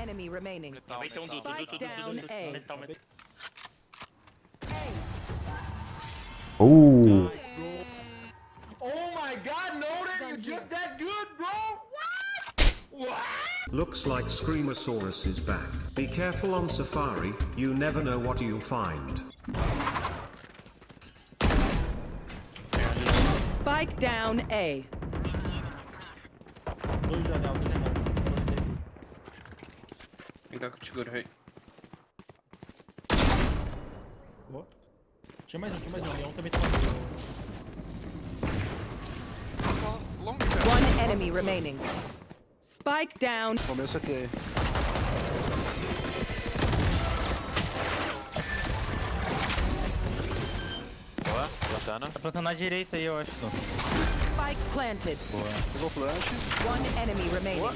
enemy remaining. Metal, Spike down A. Metal, oh my god, Nolan, you're just that good, bro! What? What? Looks like Screamosaurus is back. Be careful on Safari, you never know what you'll find. Spike down A. ficar com o seguro, velho. Boa. Tinha mais um, tinha mais um. leão também tá matando. Long, One enemy remaining. Spike down. Comeu o CT aí. Boa, plantando. Tá plantando na direita aí, eu acho. Então. Spike planted. Boa. Pegou o plant. One enemy remaining. Boa.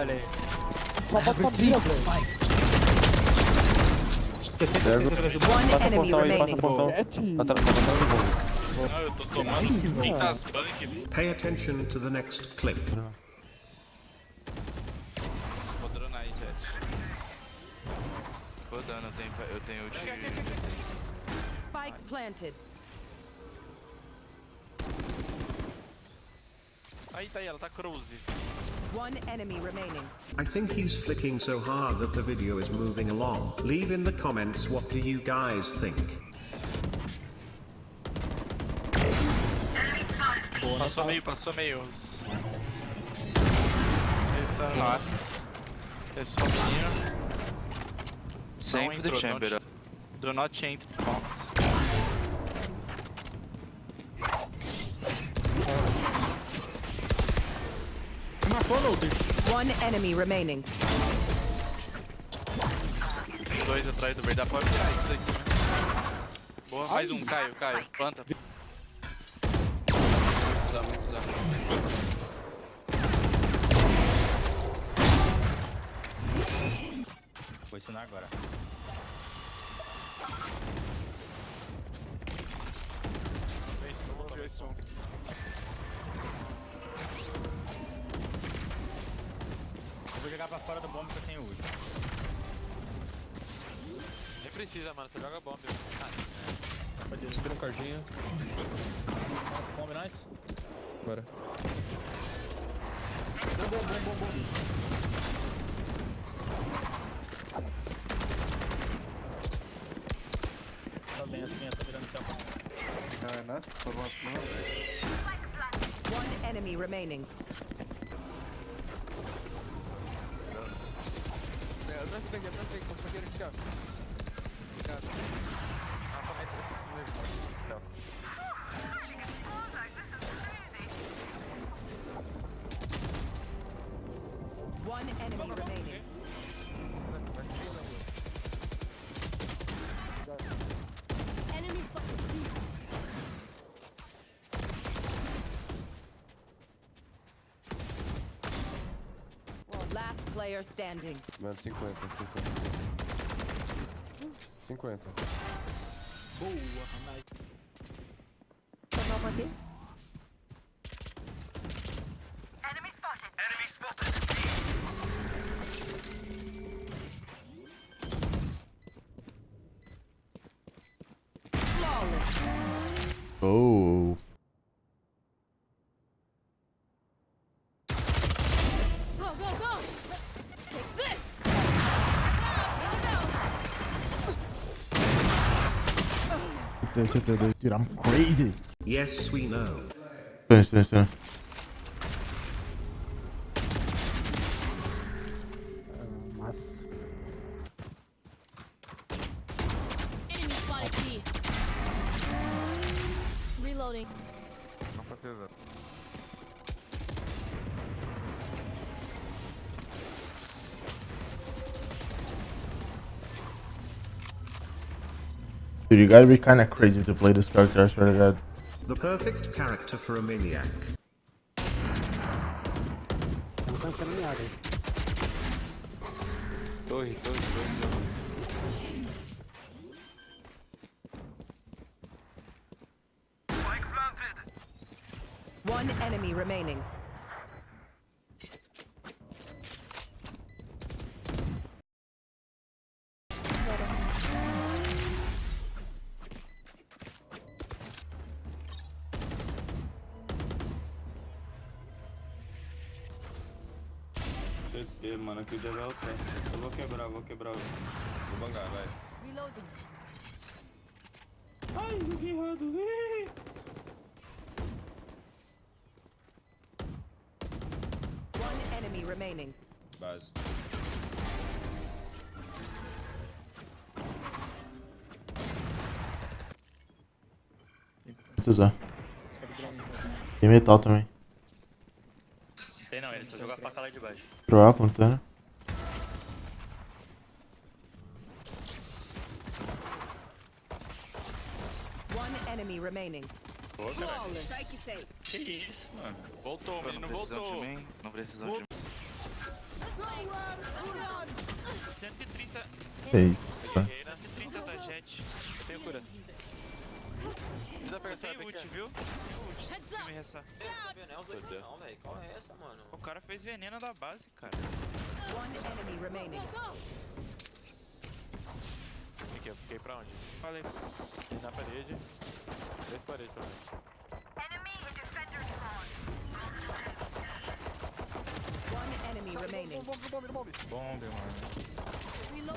Olha aí. Só velho. Passa o portão aí, passa o portão. atrás do Não, eu tô tomando Pay attention to the next clip. Rodando aí, Jet. Rodando, eu tenho, eu tenho ult. Spike planted. Aí tá aí, ela tá cruze. One enemy remaining. I think he's flicking so hard that the video is moving along. Leave in the comments what do you guys think. Boa, passou meio, passou meio. Last. Nossa. Pessoal menino. Save the chamber. Do not change the box. One enemy remaining. Dois atrás do verdade. Pode virar isso daqui. Né? Boa, mais um. Caio, Caio. Planta. Vamos usar, vamos usar. Vou ensinar agora. pra fora do bomb que eu tenho hoje. Nem precisa, mano. Você joga bomb. Ah, Pode subir um cardinho. Bomb, nice. Bora. Bom, bom, bom, bom, bom. Só bem assim, eu tô virando seu bomb. Ah, é, né? Por uma One enemy remaining. atrás, pegue, atrás, pegue, compañero, tira. Last player standing. Mano, 50, 50. 50. Boa, aqui. Enemy spotted. Enemy spotted. Oh. this, hit this, hit this. Dude, I'm crazy. Yes, we know. Finish, finish, finish. Dude, you gotta be kind of crazy to play this character, I swear to god. The perfect character for a maniac. One enemy remaining. jogar o pé. Eu vou quebrar, vou quebrar. Vou bangar, vai. Reloading. Ai, joguei errado. One enemy remaining. Base. usar. Tem é né? metal também. Tem não, ele só joga a faca lá de baixo. Drogar a plantana. remaining. Pô, Que isso, mano. Voltou, mano. não voltou. De mim. Não precisa de mim. 130. Eita. 130 né? da Jet. Tem cura. Ajuda pegar essa ult, viu? Tem ult. ult. Tem ult. Tem ult. Qual é essa, mano? O cara fez veneno da base, cara. One fiquei pra onde? Falei. Na parede. Bomb, bomb, bomb, bomb, bomb. Bomb, mano.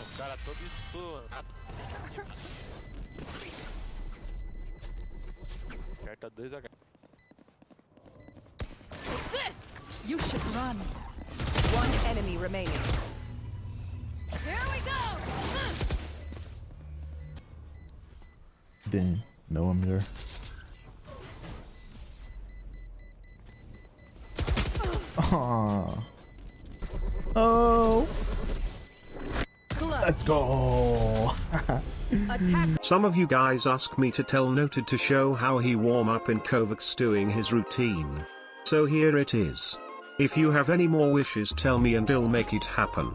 O cara todo estourado. H. This! You should run. One enemy remaining. Here we go! Didn't know him there. Oh. Let's go. Some of you guys ask me to tell Noted to show how he warm up in KovaaK's doing his routine. So here it is. If you have any more wishes tell me and I'll make it happen.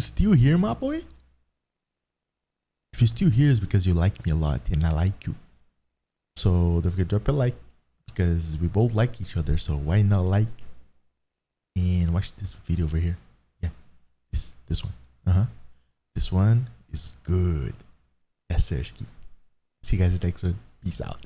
you still here, my boy? If you're still here, it's because you like me a lot and I like you. So don't forget to drop a like because we both like each other. So why not like and watch this video over here? Yeah, this this one. Uh huh. This one is good. That's Sersky. See you guys next one. Peace out.